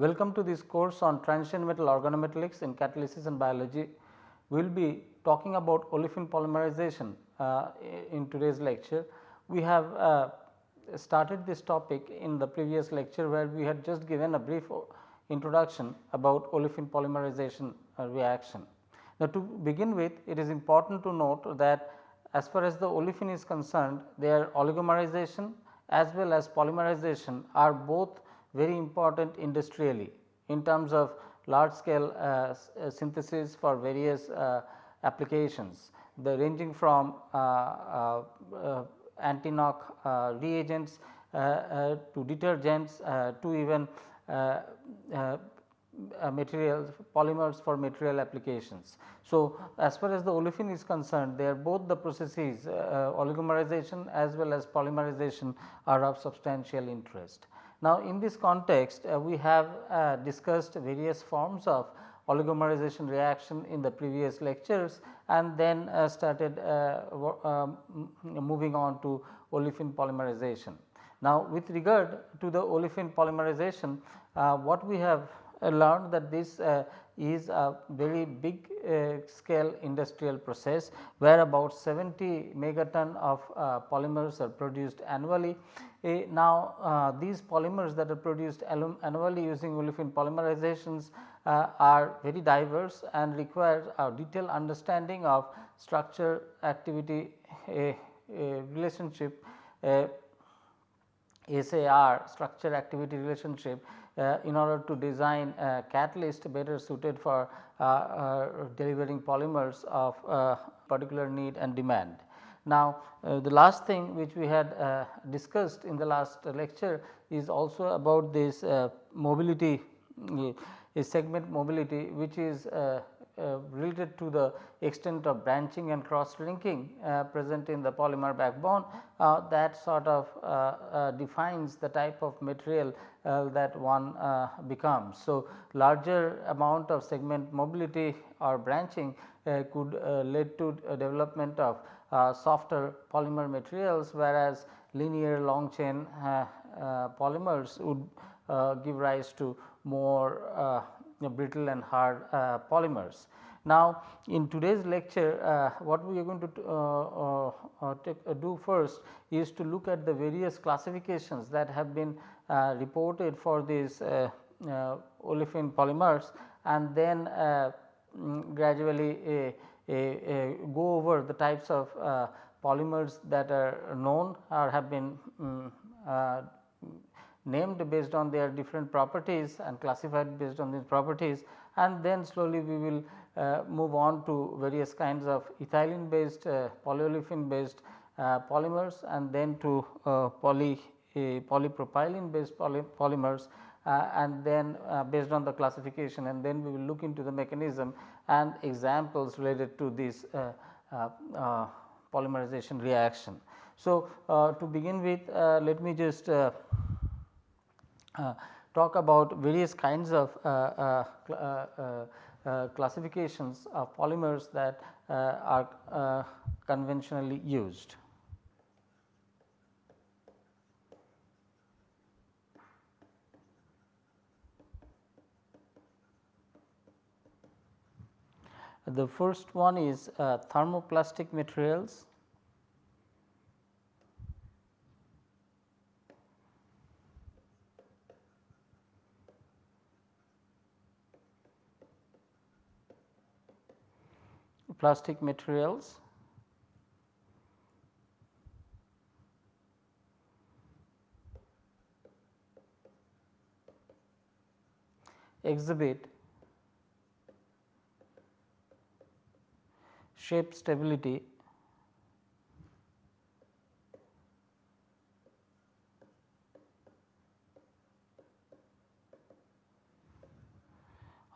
Welcome to this course on transition metal organometallics in catalysis and biology. We will be talking about olefin polymerization uh, in today's lecture. We have uh, started this topic in the previous lecture where we had just given a brief introduction about olefin polymerization uh, reaction. Now, to begin with it is important to note that as far as the olefin is concerned their oligomerization as well as polymerization are both very important industrially in terms of large scale uh, uh, synthesis for various uh, applications the ranging from uh, uh, uh, anti-knock reagents to detergents to even materials polymers for material applications. So, as far as the olefin is concerned they are both the processes oligomerization as well as polymerization are of substantial interest. Now, in this context uh, we have uh, discussed various forms of oligomerization reaction in the previous lectures and then uh, started uh, um, moving on to olefin polymerization. Now, with regard to the olefin polymerization uh, what we have uh, learned that this is a very big uh, scale industrial process where about 70 megaton of uh, polymers are produced annually. Eh, now, uh, these polymers that are produced annually using olefin polymerizations uh, are very diverse and require a detailed understanding of structure activity eh, eh, a, a relationship SAR structure activity relationship uh, in order to design a catalyst better suited for uh, uh, delivering polymers of particular need and demand. Now, the last thing which we had discussed in the last lecture is also about this mobility segment mobility which is Uh, related to the extent of branching and cross linking uh, present in the polymer backbone uh, that sort of defines the type of material that one becomes. So, larger amount of segment mobility or branching could lead to development of uh, softer polymer materials whereas linear long chain uh, uh, polymers would give rise to more brittle and hard polymers. Now, in today's lecture uh, what we are going to uh, uh, take, do first is to look at the various classifications that have been reported for these olefin polymers and then mm, gradually go over the types of uh, polymers that are known or have been um, uh, named based on their different properties and classified based on these properties and then slowly we will uh, move on to various kinds of ethylene based uh, polyolefin based uh, polymers and then to uh, poly polypropylene based poly polymers uh, and then uh, based on the classification and then we will look into the mechanism and examples related to this polymerization reaction. So, to begin with let me just Uh, talk about various kinds of uh, uh, classifications of polymers that are conventionally used. The first one is uh, thermoplastic materials. Plastic materials. Exhibit. Shape stability.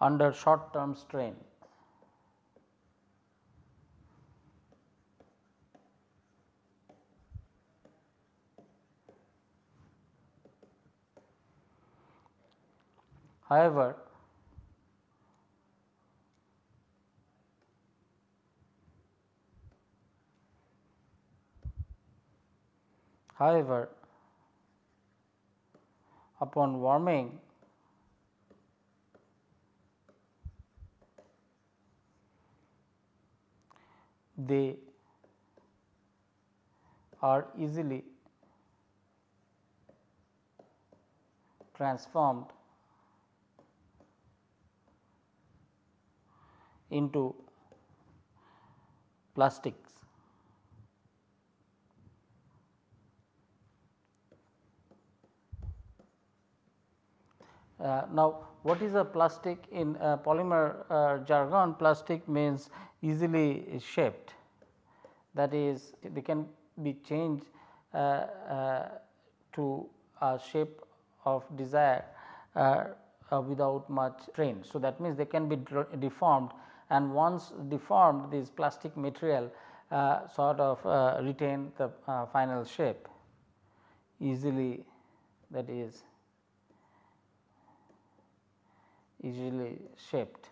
Under short term strain. However, However, upon warming they are easily transformed into plastics. Uh, now, what is a plastic in uh, polymer uh, jargon? Plastic means easily shaped that is they can be changed uh, uh, to a shape of desire uh, without much strain. So, that means they can be deformed and once deformed this plastic material sort of retain the final shape easily that is easily shaped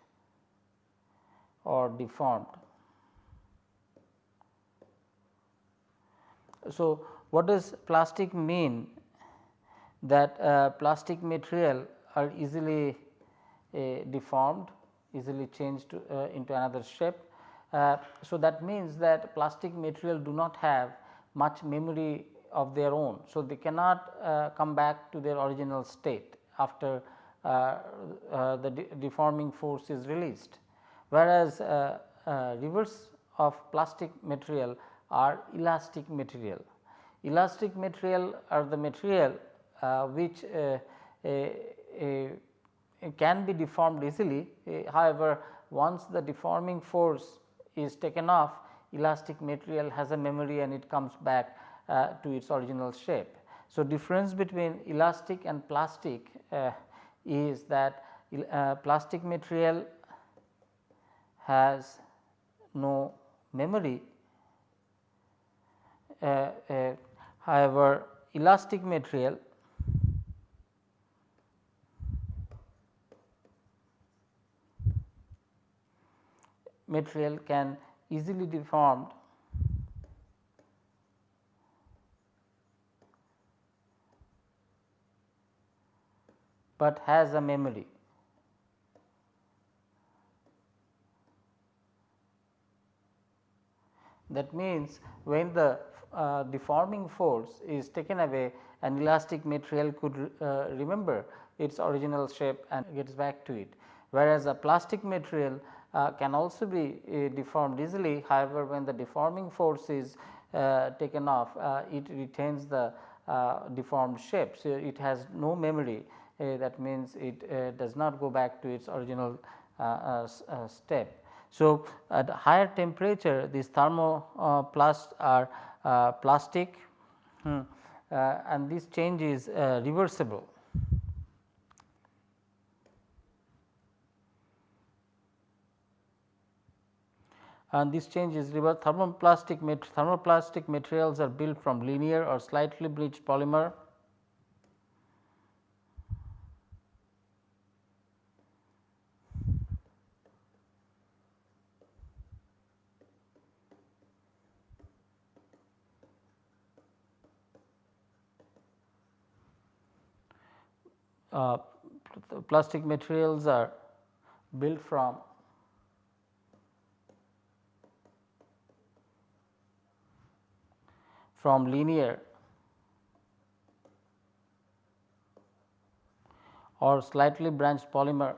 or deformed. So, what does plastic mean that uh, plastic material are easily uh, deformed easily changed to, uh, into another shape. Uh, so, that means that plastic material do not have much memory of their own. So, they cannot uh, come back to their original state after uh, uh, the de deforming force is released. Whereas, uh, reverse of plastic material are elastic material. Elastic material are the material which can be deformed easily. however, once the deforming force is taken off elastic material has a memory and it comes back uh, to its original shape. So, difference between elastic and plastic uh, is that uh, plastic material has no memory. Uh, uh, however, elastic material material can easily deformed but has a memory. That means, when the uh, deforming force is taken away an elastic material could uh, remember its original shape and gets back to it. Whereas, a plastic material uh, can also be uh, deformed easily however, when the deforming force is uh, taken off uh, it retains the deformed shape. So, it has no memory uh, that means it uh, does not go back to its original uh, step. So, at higher temperature these thermoplasts are plastic hmm, and this change is reversible. And this change is reverse thermoplastic thermoplastic materials are built from linear or slightly bleached polymer. Uh, plastic materials are built from from linear or slightly branched polymer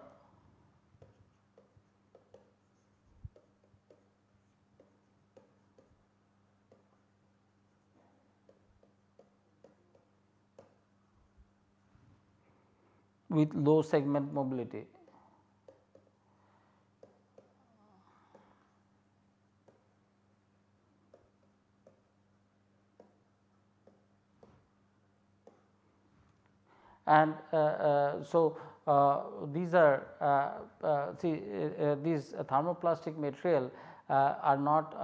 with low segment mobility. And uh, uh, so, uh, these are uh, uh, see uh, these thermoplastic material are not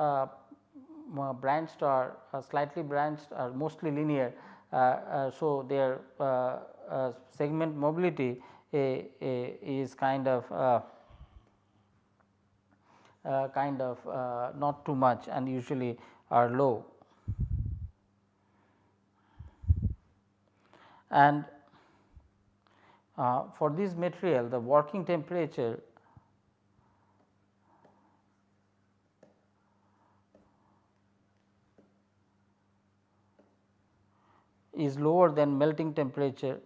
branched or slightly branched or mostly linear. so, their uh, segment mobility is kind of uh, uh, kind of not too much and usually are low. And uh, for this material the working temperature is lower than melting temperature.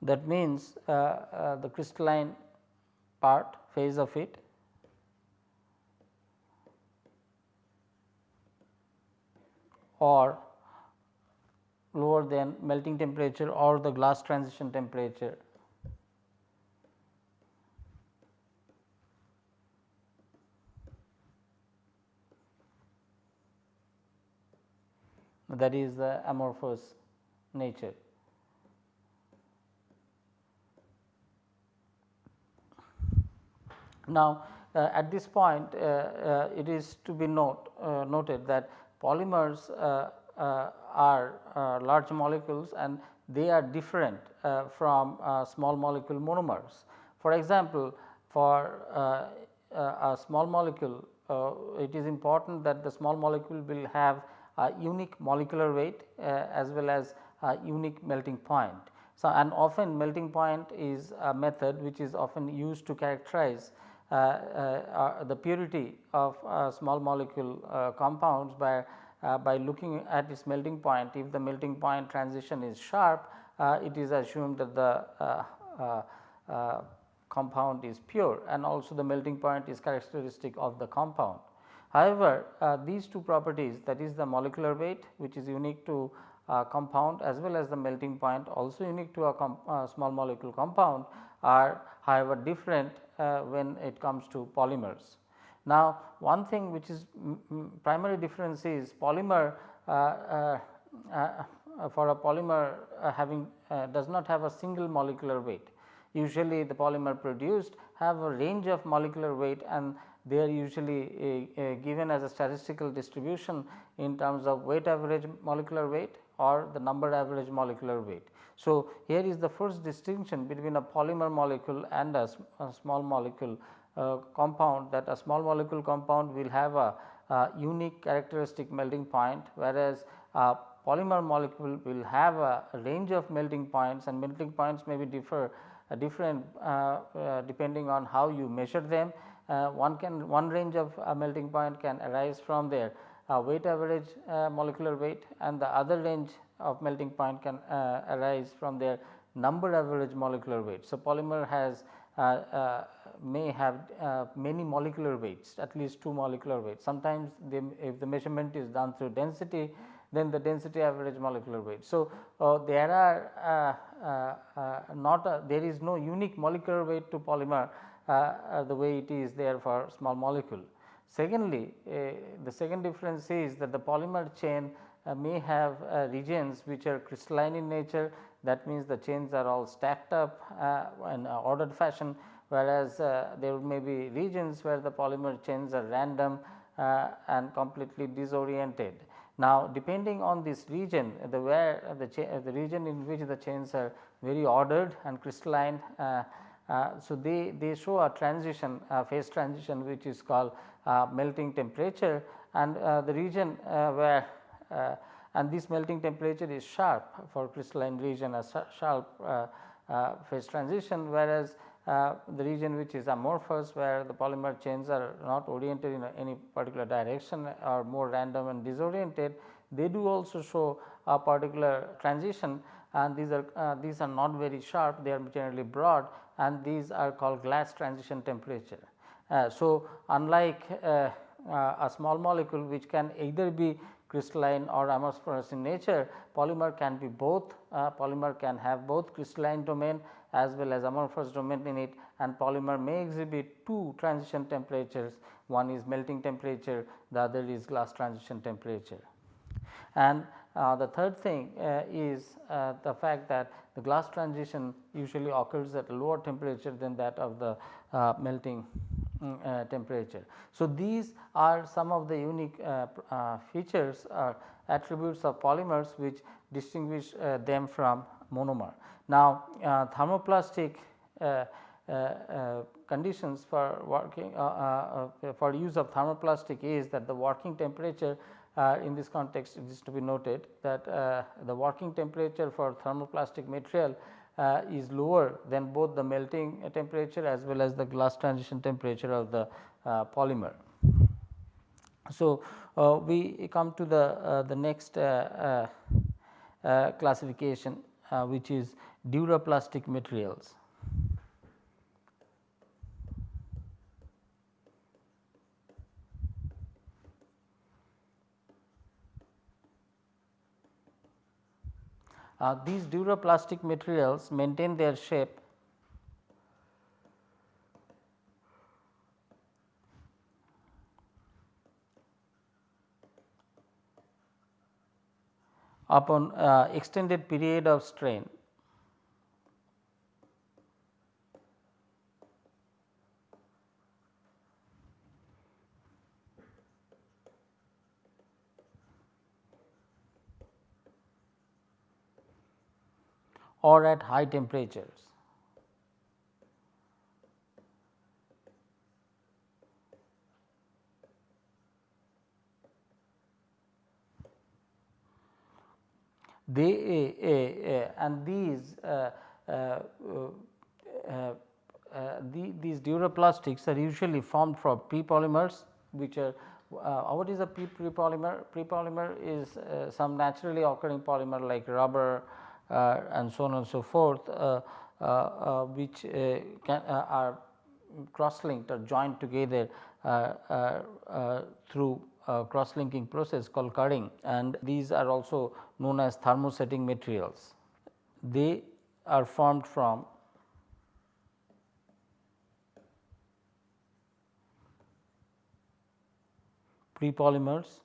That means uh, uh, the crystalline part phase of it or lower than melting temperature or the glass transition temperature. that is the amorphous nature. Now, uh, at this point uh, uh, it is to be note, noted that polymers are large molecules and they are different from small molecule monomers. For example, for a small molecule it is important that the small molecule will have a unique molecular weight as well as a unique melting point. So, and often melting point is a method which is often used to characterize uh, uh, Uh, uh, uh, the purity of small molecule uh, compounds by by looking at its melting point. If the melting point transition is sharp, it is assumed that the compound is pure and also the melting point is characteristic of the compound. However, uh, these two properties that is the molecular weight which is unique to uh, compound as well as the melting point also unique to a uh, small molecule compound are however different uh, when it comes to polymers. Now, one thing which is primary difference is polymer uh, uh, uh, for a polymer uh, having uh, does not have a single molecular weight. Usually the polymer produced have a range of molecular weight and they are usually given as a statistical distribution in terms of weight average molecular weight or the number average molecular weight. So, here is the first distinction between a polymer molecule and a, a small molecule uh, compound that a small molecule compound will have a, a unique characteristic melting point whereas, a polymer molecule will have a range of melting points and melting points may be differ uh, different uh, uh depending on how you measure them. Uh, one can one range of melting point can arise from their weight average molecular weight and the other range of melting point can uh, arise from their number average molecular weight. So, polymer has uh, uh, may have many molecular weights at least 2 molecular weights. Sometimes they, if the measurement is done through density then the density average molecular weight. So, uh, there are uh, uh, not a, there is no unique molecular weight to polymer the way it is there for small molecule. Secondly, the second difference is that the polymer chain uh, may have uh, regions which are crystalline in nature that means the chains are all stacked up uh, in ordered fashion whereas there may be regions where the polymer chains are random and completely disoriented. Now, depending on this region the where the, the region in which the chains are very ordered and crystalline uh, uh, so, they, they show a transition a phase transition which is called melting temperature and the region where uh, and this melting temperature is sharp for crystalline region a sharp uh, uh, phase transition whereas the region which is amorphous where the polymer chains are not oriented in any particular direction or more random and disoriented they do also show a particular transition and these are uh, these are not very sharp they are generally broad and these are called glass transition temperature. Uh, so, unlike uh, a small molecule which can either be crystalline or amorphous in nature, polymer can be both, uh, polymer can have both crystalline domain as well as amorphous domain in it and polymer may exhibit two transition temperatures, one is melting temperature, the other is glass transition temperature. And uh, the third thing uh, is uh, the fact that the glass transition usually occurs at a lower temperature than that of the uh, melting uh, temperature. So, these are some of the unique uh, uh, features or attributes of polymers which distinguish uh, them from monomer. Now, uh, thermoplastic uh, conditions for working for use of thermoplastic is that the working temperature in this context it is to be noted that the working temperature for thermoplastic material uh, is lower than both the melting temperature as well as the glass transition temperature of the uh, polymer. So, uh, we come to the, uh, the next classification which is duroplastic materials. Uh, these duroplastic materials maintain their shape upon uh, extended period of strain. Or at high temperatures. They uh, and these the, these duroplastics are usually formed from prepolymers which are uh, what is a prepolymer? Prepolymer is uh, some naturally occurring polymer like rubber, Uh, and so on and so forth uh, uh, uh which uh, can are cross linked or joined together through cross linking process called curing and these are also known as thermosetting materials. They are formed from prepolymers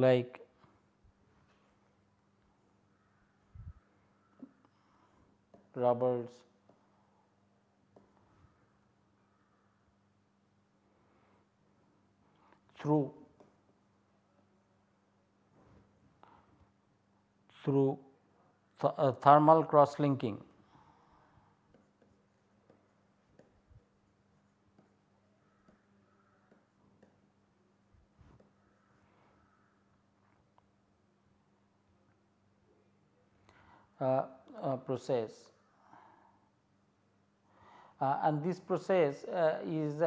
like rubbers, through through th uh, thermal cross linking Uh, uh, process. Uh, and this process uh, is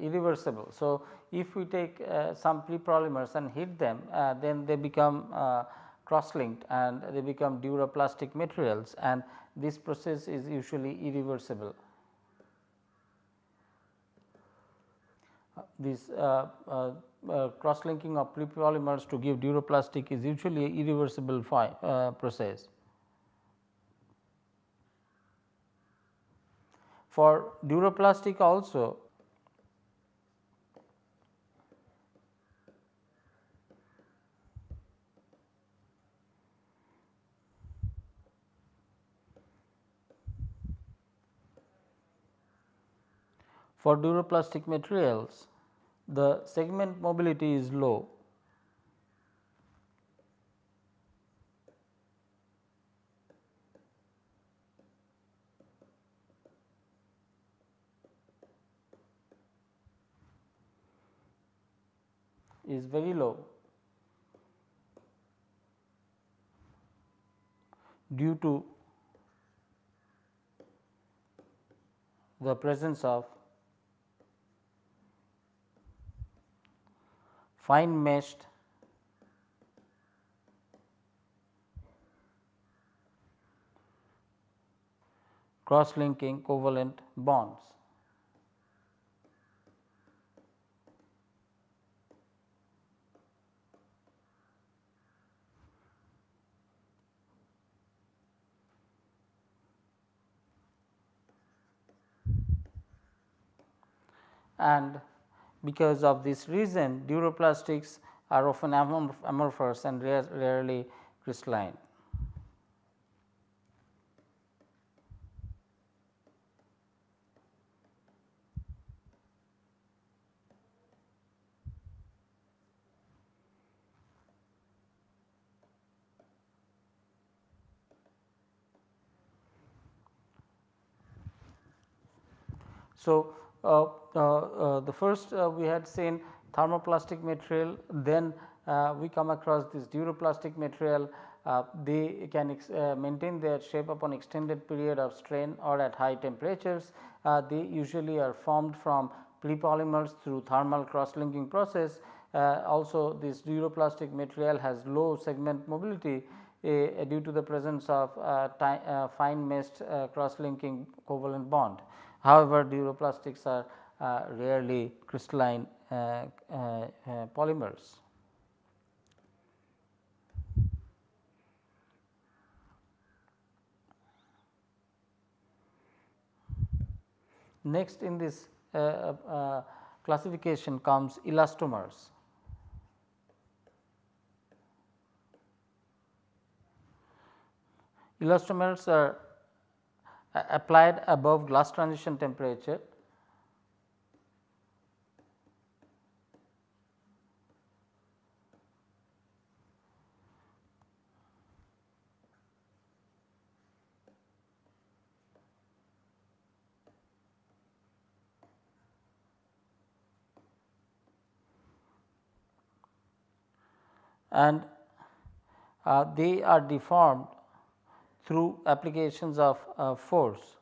irreversible. So, if we take some prepolymers and heat them then they become cross linked and they become duroplastic materials and this process is usually irreversible. This uh, uh, uh, cross linking of prepolymers to give duroplastic is usually irreversible process. For duroplastic also. For duroplastic materials the segment mobility is low is very low due to the presence of fine meshed cross linking covalent bonds. and because of this reason duroplastics are often amorphous and rarely crystalline. So, uh, uh, the first uh, we had seen thermoplastic material then we come across this duroplastic material uh, they can uh, maintain their shape upon extended period of strain or at high temperatures. Uh, they usually are formed from prepolymers through thermal cross linking process. also this duroplastic material has low segment mobility due to the presence of fine meshed cross linking covalent bond. However, duroplastics are rarely crystalline polymers. Next in this uh, uh, classification comes elastomers. Elastomers are applied above glass transition temperature. And uh, they are deformed through applications of uh, force.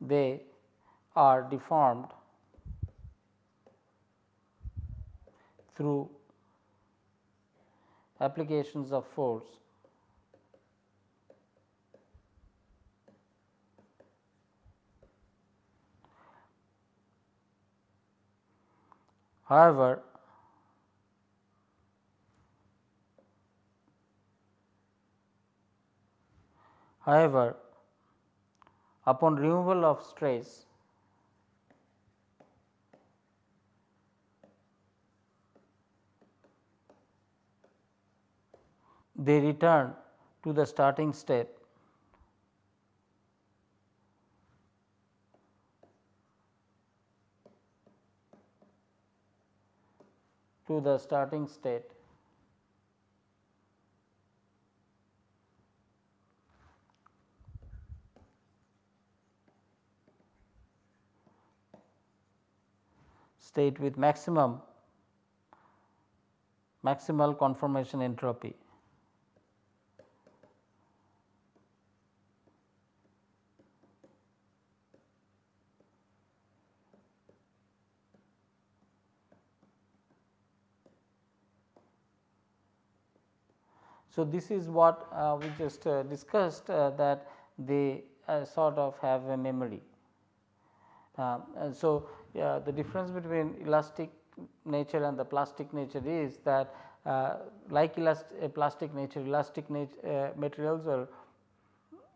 They are deformed through applications of force However, however, upon removal of stress, they return to the starting state to the starting state. state with maximum maximal conformation entropy. So, this is what uh, we just uh, discussed uh, that they uh, sort of have a memory. Um, so, the difference between elastic nature and the plastic nature is that uh, like plastic nature elastic nature, materials are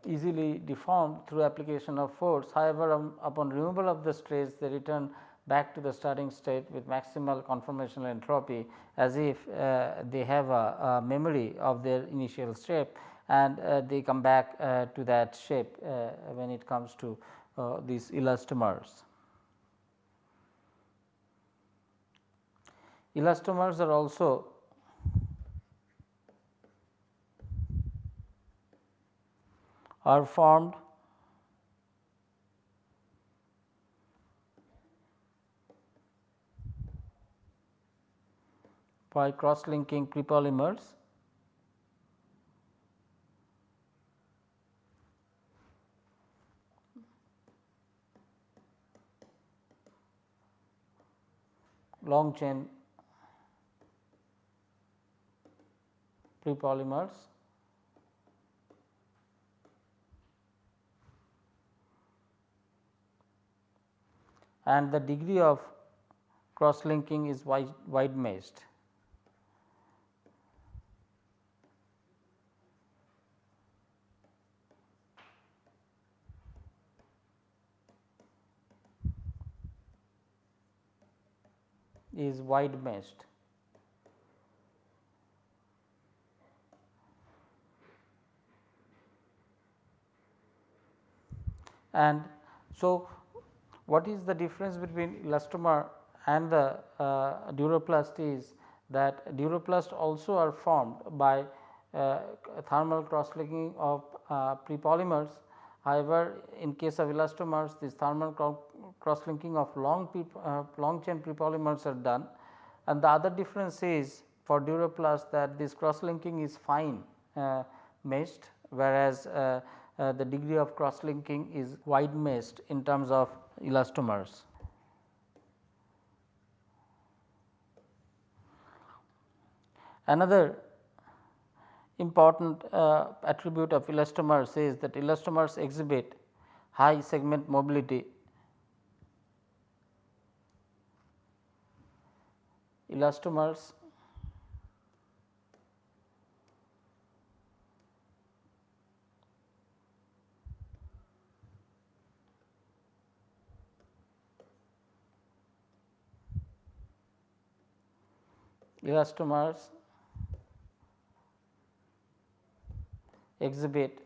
easily deformed through application of force. However, um, upon removal of the stress they return back to the starting state with maximal conformational entropy as if uh, they have a, a, memory of their initial shape and uh, they come back uh, to that shape uh, when it comes to uh, these elastomers. Elastomers are also are formed by cross linking prepolymers long chain prepolymers and the degree of cross linking is wide, wide meshed. Is wide meshed. And so, what is the difference between elastomer and the uh, duroplast is that duroplast also are formed by uh, thermal cross-linking of uh, prepolymers. However, in case of elastomers this thermal cross-linking of long, uh, long chain prepolymers are done and the other difference is for duroplast that this cross-linking is fine uh, meshed whereas, uh, uh, the degree of cross-linking is wide meshed in terms of elastomers. Another important uh, attribute of elastomers is that elastomers exhibit high segment mobility. Elastomers elastomers exhibit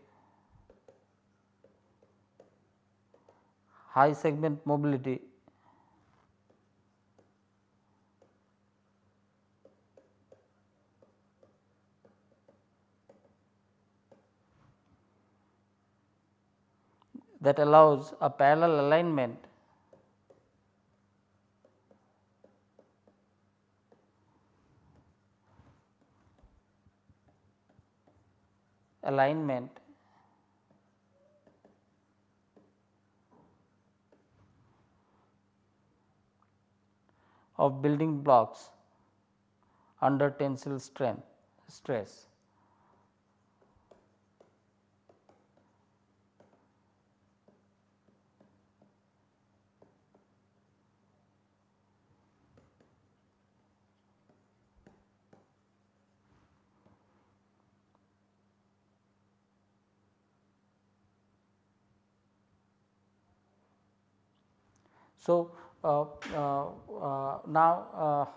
high segment mobility that allows a parallel alignment alignment of building blocks under tensile strain stress. So, uh, uh, uh, now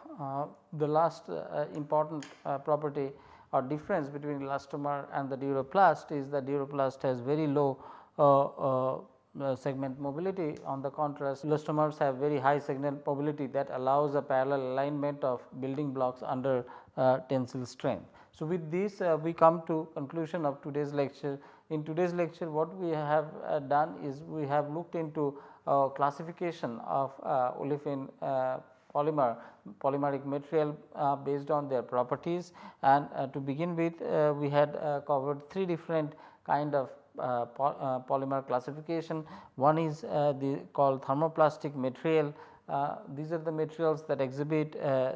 the last important property or difference between elastomer and the duroplast is that duroplast has very low uh, segment mobility. On the contrast, elastomers have very high segment mobility that allows a parallel alignment of building blocks under uh, tensile strain. So, with this uh, we come to conclusion of today's lecture. In today's lecture what we have done is we have looked into uh, classification of uh, olefin uh, polymer polymeric material uh, based on their properties. And uh, to begin with uh, we had covered three different kind of po polymer classification. One is the called thermoplastic material. These are the materials that exhibit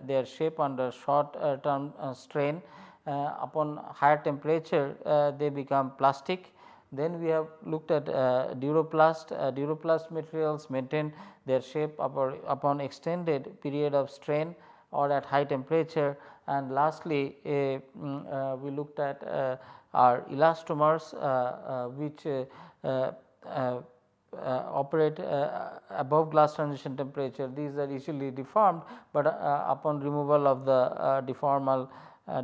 their shape under short term strain. Upon higher temperature they become plastic then we have looked at uh, duroplast, uh, duroplast materials maintain their shape upon, upon extended period of strain or at high temperature. And lastly mm, uh, we looked at uh, our elastomers uh, uh, which operate above glass transition temperature. These are easily deformed, but upon removal of the deformal uh,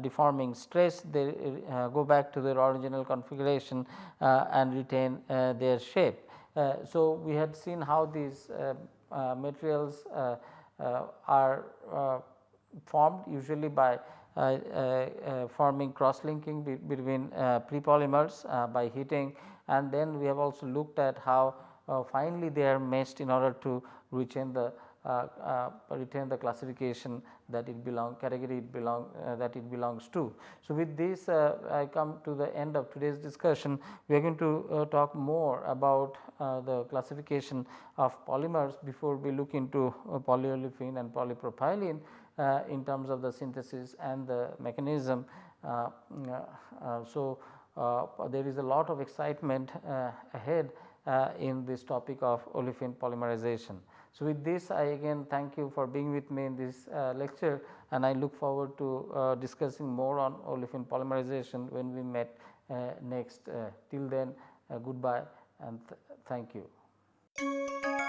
deforming stress they uh, go back to their original configuration uh, and retain uh, their shape. Uh, so, we had seen how these uh, materials are formed usually by forming cross linking be between prepolymers by heating and then we have also looked at how finally they are meshed in order to retain the uh, uh, retain the classification that it belong category it belong uh, that it belongs to. So, with this uh, I come to the end of today's discussion we are going to uh, talk more about uh, the classification of polymers before we look into polyolefin and polypropylene in terms of the synthesis and the mechanism. so, there is a lot of excitement ahead in this topic of olefin polymerization. So, with this I again thank you for being with me in this uh, lecture and I look forward to uh, discussing more on olefin polymerization when we met uh, next. Uh, till then uh, goodbye and th thank you.